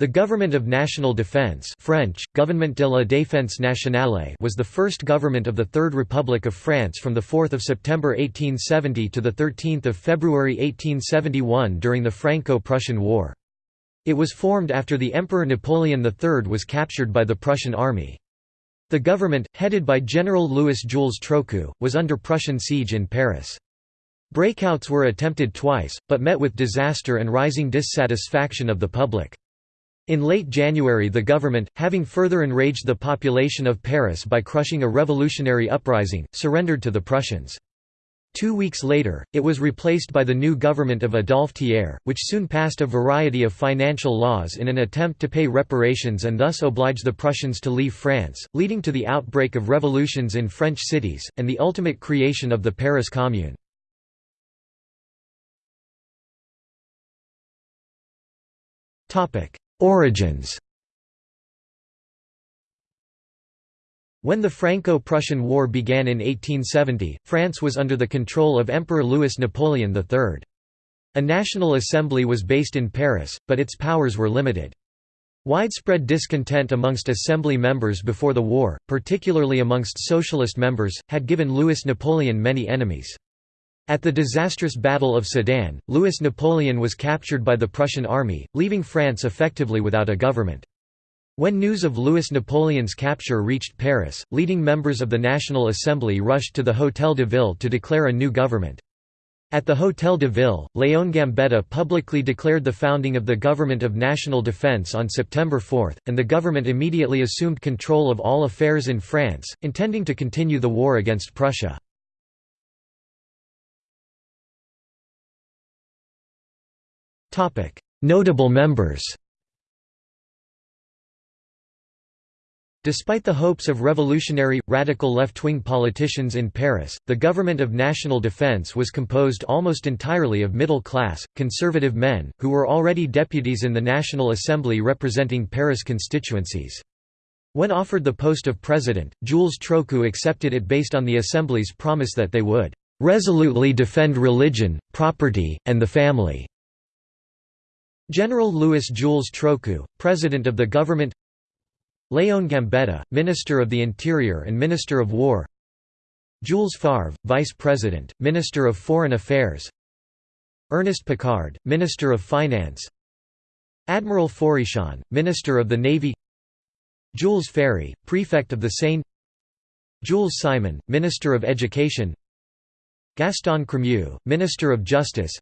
The Government of National Defense French, Gouvernement de la Défense Nationale was the first government of the Third Republic of France from 4 September 1870 to 13 February 1871 during the Franco-Prussian War. It was formed after the Emperor Napoleon III was captured by the Prussian army. The government, headed by General Louis Jules Trochu, was under Prussian siege in Paris. Breakouts were attempted twice, but met with disaster and rising dissatisfaction of the public. In late January the government, having further enraged the population of Paris by crushing a revolutionary uprising, surrendered to the Prussians. Two weeks later, it was replaced by the new government of Adolphe Thiers, which soon passed a variety of financial laws in an attempt to pay reparations and thus oblige the Prussians to leave France, leading to the outbreak of revolutions in French cities, and the ultimate creation of the Paris Commune. Origins When the Franco-Prussian War began in 1870, France was under the control of Emperor Louis Napoleon III. A National Assembly was based in Paris, but its powers were limited. Widespread discontent amongst assembly members before the war, particularly amongst socialist members, had given Louis Napoleon many enemies. At the disastrous Battle of Sedan, Louis Napoleon was captured by the Prussian army, leaving France effectively without a government. When news of Louis Napoleon's capture reached Paris, leading members of the National Assembly rushed to the Hôtel de Ville to declare a new government. At the Hôtel de Ville, Léon Gambetta publicly declared the founding of the Government of National Defense on September 4, and the government immediately assumed control of all affairs in France, intending to continue the war against Prussia. Notable members Despite the hopes of revolutionary, radical left-wing politicians in Paris, the Government of National Defense was composed almost entirely of middle-class, conservative men, who were already deputies in the National Assembly representing Paris constituencies. When offered the post of president, Jules Trochu accepted it based on the Assembly's promise that they would "...resolutely defend religion, property, and the family." General Louis Jules Trochu, President of the Government Léon Gambetta, Minister of the Interior and Minister of War Jules Favre, Vice President, Minister of Foreign Affairs Ernest Picard, Minister of Finance Admiral Fourichon, Minister of the Navy Jules Ferry, Prefect of the Seine Jules Simon, Minister of Education Gaston Crémieux, Minister of Justice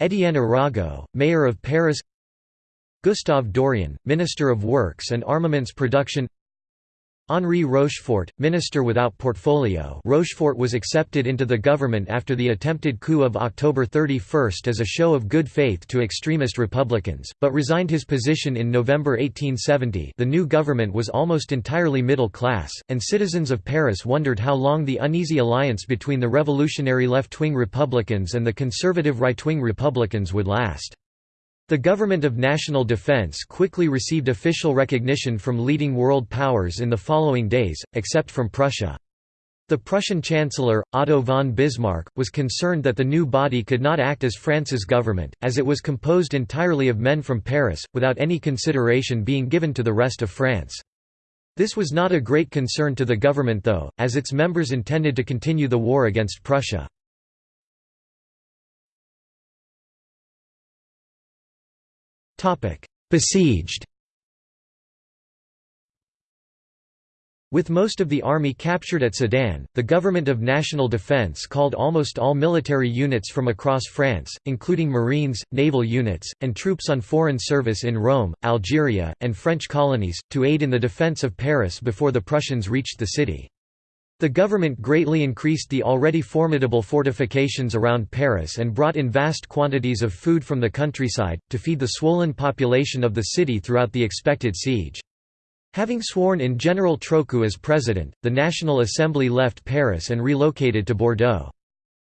Étienne Arago, Mayor of Paris Gustave Dorian, Minister of Works and Armaments Production Henri Rochefort, minister without portfolio Rochefort was accepted into the government after the attempted coup of October 31 as a show of good faith to extremist Republicans, but resigned his position in November 1870 the new government was almost entirely middle class, and citizens of Paris wondered how long the uneasy alliance between the revolutionary left-wing Republicans and the conservative right-wing Republicans would last. The Government of National Defense quickly received official recognition from leading world powers in the following days, except from Prussia. The Prussian Chancellor, Otto von Bismarck, was concerned that the new body could not act as France's government, as it was composed entirely of men from Paris, without any consideration being given to the rest of France. This was not a great concern to the government though, as its members intended to continue the war against Prussia. Besieged With most of the army captured at Sedan, the Government of National Defense called almost all military units from across France, including Marines, naval units, and troops on foreign service in Rome, Algeria, and French colonies, to aid in the defense of Paris before the Prussians reached the city. The government greatly increased the already formidable fortifications around Paris and brought in vast quantities of food from the countryside, to feed the swollen population of the city throughout the expected siege. Having sworn in General Trochu as president, the National Assembly left Paris and relocated to Bordeaux.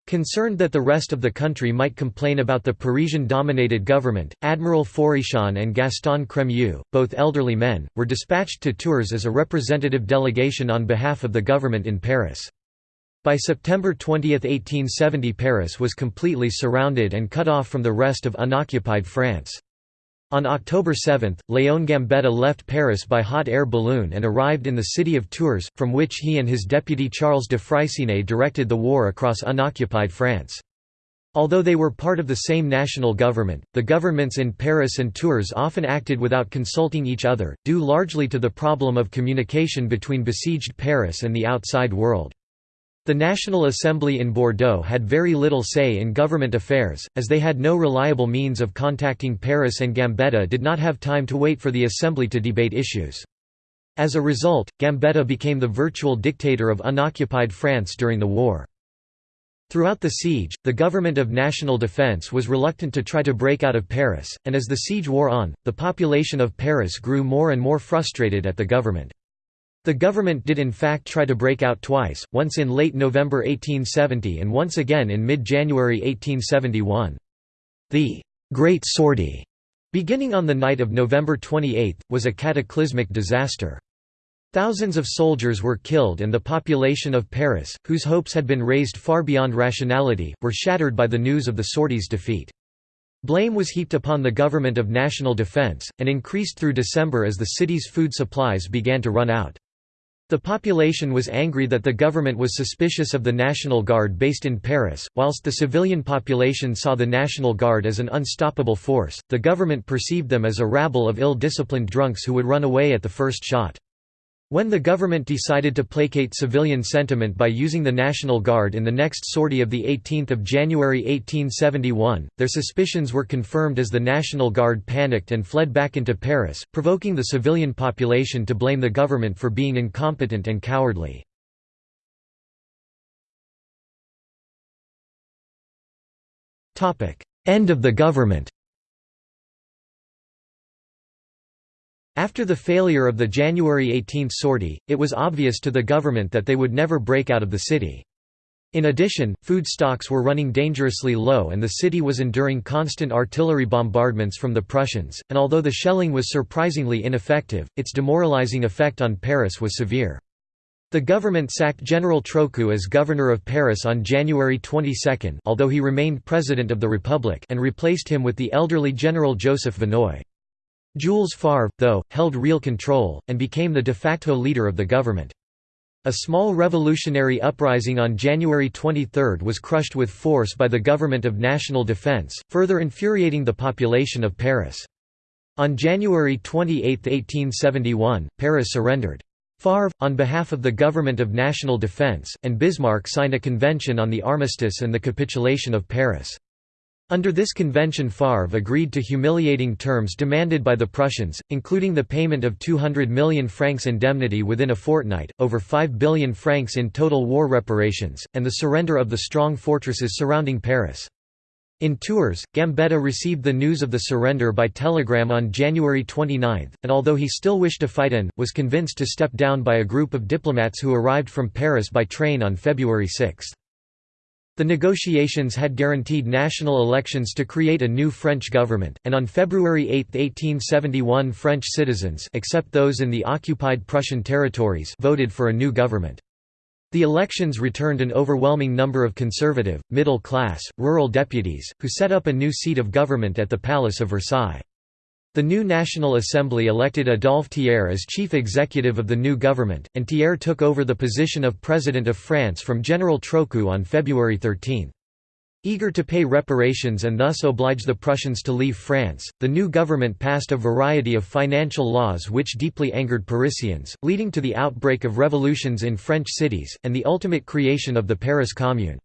Concerned that the rest of the country might complain about the Parisian-dominated government, Admiral Fourichon and Gaston Crémieux, both elderly men, were dispatched to Tours as a representative delegation on behalf of the government in Paris. By September 20, 1870 Paris was completely surrounded and cut off from the rest of unoccupied France. On October 7, Léon Gambetta left Paris by hot air balloon and arrived in the city of Tours, from which he and his deputy Charles de Freycinet directed the war across unoccupied France. Although they were part of the same national government, the governments in Paris and Tours often acted without consulting each other, due largely to the problem of communication between besieged Paris and the outside world. The National Assembly in Bordeaux had very little say in government affairs, as they had no reliable means of contacting Paris and Gambetta did not have time to wait for the Assembly to debate issues. As a result, Gambetta became the virtual dictator of unoccupied France during the war. Throughout the siege, the Government of National Defense was reluctant to try to break out of Paris, and as the siege wore on, the population of Paris grew more and more frustrated at the government. The government did in fact try to break out twice, once in late November 1870 and once again in mid-January 1871. The «Great Sortie», beginning on the night of November 28, was a cataclysmic disaster. Thousands of soldiers were killed and the population of Paris, whose hopes had been raised far beyond rationality, were shattered by the news of the sortie's defeat. Blame was heaped upon the Government of National Defense, and increased through December as the city's food supplies began to run out. The population was angry that the government was suspicious of the National Guard based in Paris, whilst the civilian population saw the National Guard as an unstoppable force, the government perceived them as a rabble of ill-disciplined drunks who would run away at the first shot. When the government decided to placate civilian sentiment by using the National Guard in the next sortie of 18 January 1871, their suspicions were confirmed as the National Guard panicked and fled back into Paris, provoking the civilian population to blame the government for being incompetent and cowardly. End of the government After the failure of the January 18 sortie, it was obvious to the government that they would never break out of the city. In addition, food stocks were running dangerously low and the city was enduring constant artillery bombardments from the Prussians, and although the shelling was surprisingly ineffective, its demoralizing effect on Paris was severe. The government sacked General Trochu as governor of Paris on January 22 although he remained president of the Republic and replaced him with the elderly General Joseph Vinoy. Jules Favre, though, held real control, and became the de facto leader of the government. A small revolutionary uprising on January 23 was crushed with force by the Government of National Defense, further infuriating the population of Paris. On January 28, 1871, Paris surrendered. Favre, on behalf of the Government of National Defense, and Bismarck signed a convention on the armistice and the capitulation of Paris. Under this convention Favre agreed to humiliating terms demanded by the Prussians, including the payment of 200 million francs indemnity within a fortnight, over 5 billion francs in total war reparations, and the surrender of the strong fortresses surrounding Paris. In Tours, Gambetta received the news of the surrender by telegram on January 29, and although he still wished to fight in, was convinced to step down by a group of diplomats who arrived from Paris by train on February 6. The negotiations had guaranteed national elections to create a new French government, and on February 8, 1871 French citizens except those in the occupied Prussian territories voted for a new government. The elections returned an overwhelming number of conservative, middle-class, rural deputies, who set up a new seat of government at the Palace of Versailles. The new National Assembly elected Adolphe Thiers as chief executive of the new government, and Thiers took over the position of President of France from General Trochu on February 13. Eager to pay reparations and thus oblige the Prussians to leave France, the new government passed a variety of financial laws which deeply angered Parisians, leading to the outbreak of revolutions in French cities, and the ultimate creation of the Paris Commune.